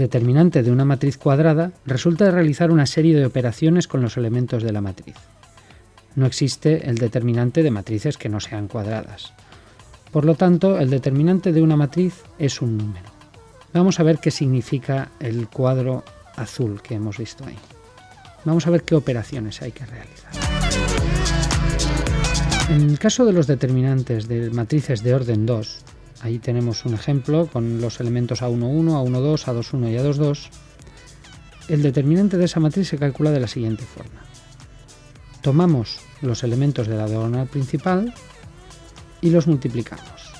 Determinante de una matriz cuadrada resulta realizar una serie de operaciones con los elementos de la matriz. No existe el determinante de matrices que no sean cuadradas. Por lo tanto, el determinante de una matriz es un número. Vamos a ver qué significa el cuadro azul que hemos visto ahí. Vamos a ver qué operaciones hay que realizar. En el caso de los determinantes de matrices de orden 2, ahí tenemos un ejemplo con los elementos A11, A12, A21 y A22, el determinante de esa matriz se calcula de la siguiente forma. Tomamos los elementos de la diagonal principal y los multiplicamos.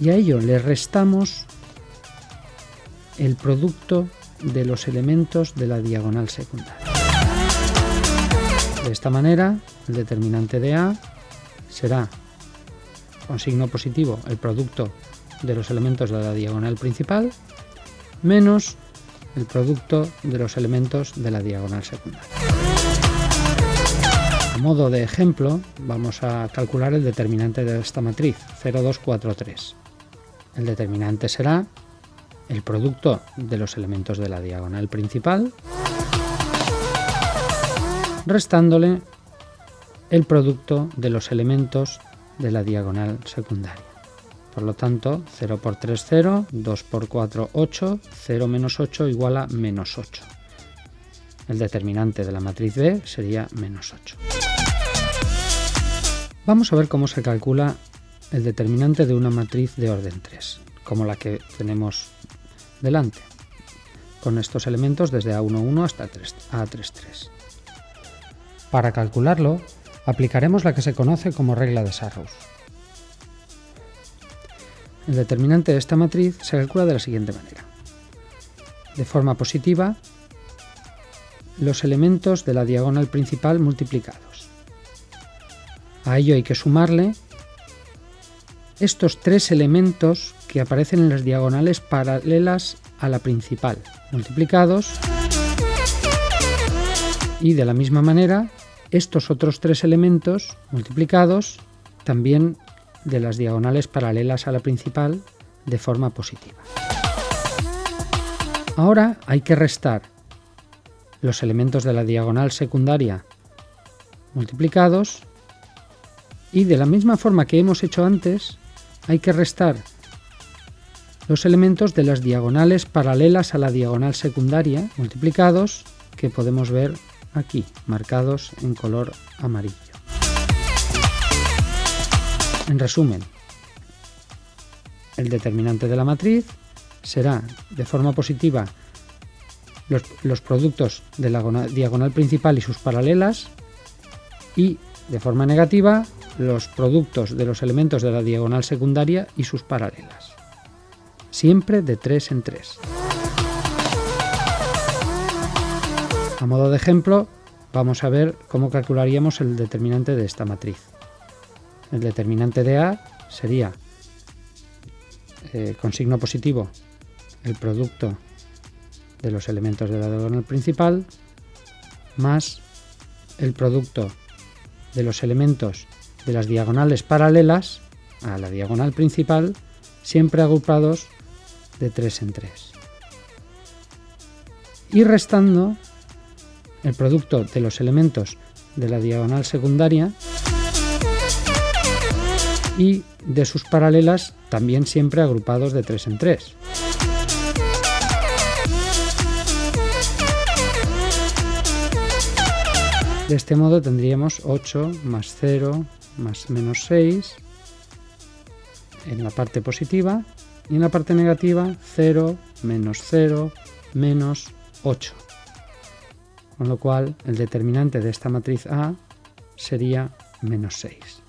Y a ello le restamos el producto de los elementos de la diagonal secundaria. De esta manera, el determinante de A será con signo positivo el producto de los elementos de la diagonal principal menos el producto de los elementos de la diagonal secundaria. A modo de ejemplo, vamos a calcular el determinante de esta matriz, 0, 2, 4, 3. El determinante será el producto de los elementos de la diagonal principal, restándole el producto de los elementos de la diagonal secundaria. Por lo tanto, 0 por 3, 0, 2 por 4, 8, 0 menos 8 igual a menos 8. El determinante de la matriz B sería menos 8. Vamos a ver cómo se calcula el determinante de una matriz de orden 3, como la que tenemos delante, con estos elementos desde A11 hasta A33. Para calcularlo, aplicaremos la que se conoce como regla de Sarrus. El determinante de esta matriz se calcula de la siguiente manera. De forma positiva, los elementos de la diagonal principal multiplicados. A ello hay que sumarle estos tres elementos que aparecen en las diagonales paralelas a la principal, multiplicados, y de la misma manera estos otros tres elementos multiplicados también de las diagonales paralelas a la principal de forma positiva. Ahora hay que restar los elementos de la diagonal secundaria multiplicados y de la misma forma que hemos hecho antes hay que restar los elementos de las diagonales paralelas a la diagonal secundaria multiplicados que podemos ver aquí, marcados en color amarillo. En resumen, el determinante de la matriz será de forma positiva los, productos de la diagonal principal y sus paralelas y de forma negativa los productos de los elementos de la diagonal secundaria y sus paralelas. Siempre de 3 en 3. A modo de ejemplo, vamos a ver cómo calcularíamos el determinante de esta matriz. El determinante de A sería, eh, con signo positivo, el producto de los elementos de la diagonal principal más el producto de los elementos de las diagonales paralelas a la diagonal principal, siempre agrupados de 3 en 3. Y restando el producto de los elementos de la diagonal secundaria y de sus paralelas también siempre agrupados de 3 en 3. De este modo tendríamos 8 más 0 más menos 6 en la parte positiva y en la parte negativa 0, menos 0, menos 8. Con lo cual el determinante de esta matriz A sería menos 6.